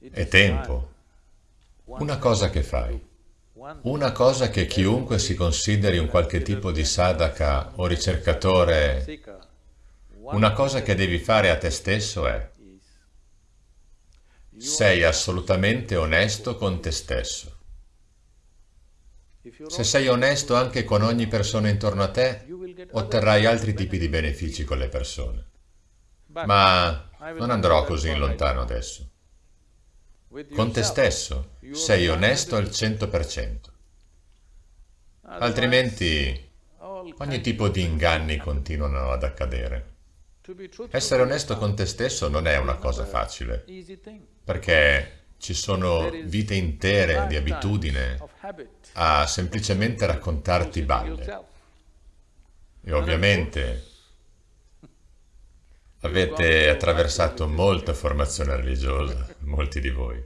è tempo. Una cosa che fai. Una cosa che chiunque si consideri un qualche tipo di sadhaka o ricercatore, una cosa che devi fare a te stesso è sei assolutamente onesto con te stesso. Se sei onesto anche con ogni persona intorno a te, otterrai altri tipi di benefici con le persone. Ma non andrò così lontano adesso. Con te stesso sei onesto al 100%. Altrimenti ogni tipo di inganni continuano ad accadere. Essere onesto con te stesso non è una cosa facile, perché ci sono vite intere di abitudine a semplicemente raccontarti balle. E ovviamente avete attraversato molta formazione religiosa, molti di voi.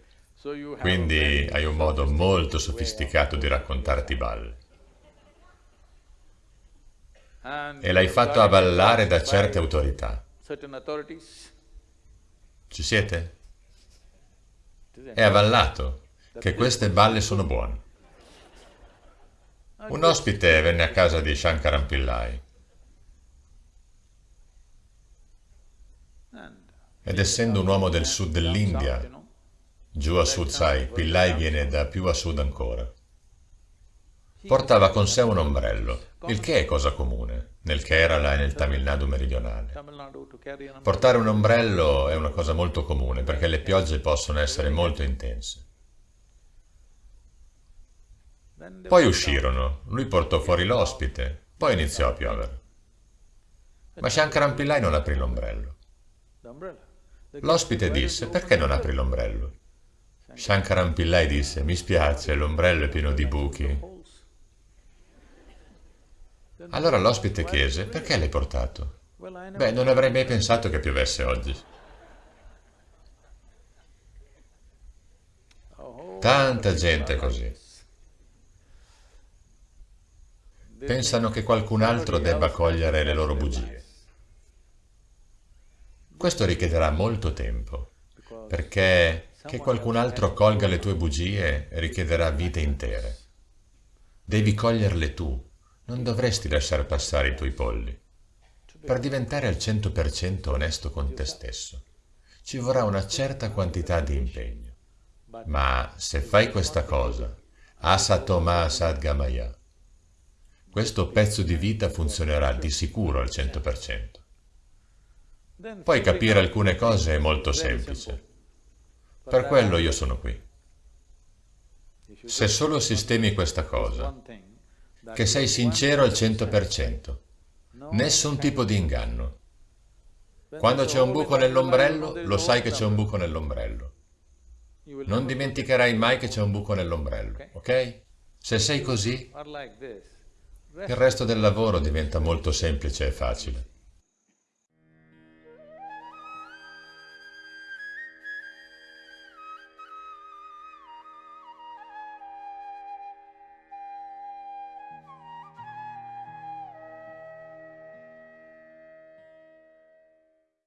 Quindi hai un modo molto sofisticato di raccontarti balle. E l'hai fatto avallare da certe autorità. Ci siete? È avallato che queste balle sono buone. Un ospite venne a casa di Shankaran Pillai ed essendo un uomo del sud dell'India, giù a sud sai, Pillai viene da più a sud ancora, portava con sé un ombrello, il che è cosa comune nel Kerala e nel Tamil Nadu meridionale. Portare un ombrello è una cosa molto comune perché le piogge possono essere molto intense. Poi uscirono, lui portò fuori l'ospite, poi iniziò a piovere. Ma Shankaran Pillai non aprì l'ombrello. L'ospite disse, perché non apri l'ombrello? Shankaran Pillai disse, mi spiace, l'ombrello è pieno di buchi. Allora l'ospite chiese, perché l'hai portato? Beh, non avrei mai pensato che piovesse oggi. Tanta gente così. Pensano che qualcun altro debba cogliere le loro bugie. Questo richiederà molto tempo, perché che qualcun altro colga le tue bugie richiederà vite intere. Devi coglierle tu, non dovresti lasciar passare i tuoi polli. Per diventare al 100% onesto con te stesso, ci vorrà una certa quantità di impegno. Ma se fai questa cosa, asatoma sadgamaya, questo pezzo di vita funzionerà di sicuro al 100%. Poi capire alcune cose è molto semplice. Per quello io sono qui. Se solo sistemi questa cosa, che sei sincero al 100%, nessun tipo di inganno. Quando c'è un buco nell'ombrello, lo sai che c'è un buco nell'ombrello. Non dimenticherai mai che c'è un buco nell'ombrello, ok? Se sei così, il resto del lavoro diventa molto semplice e facile.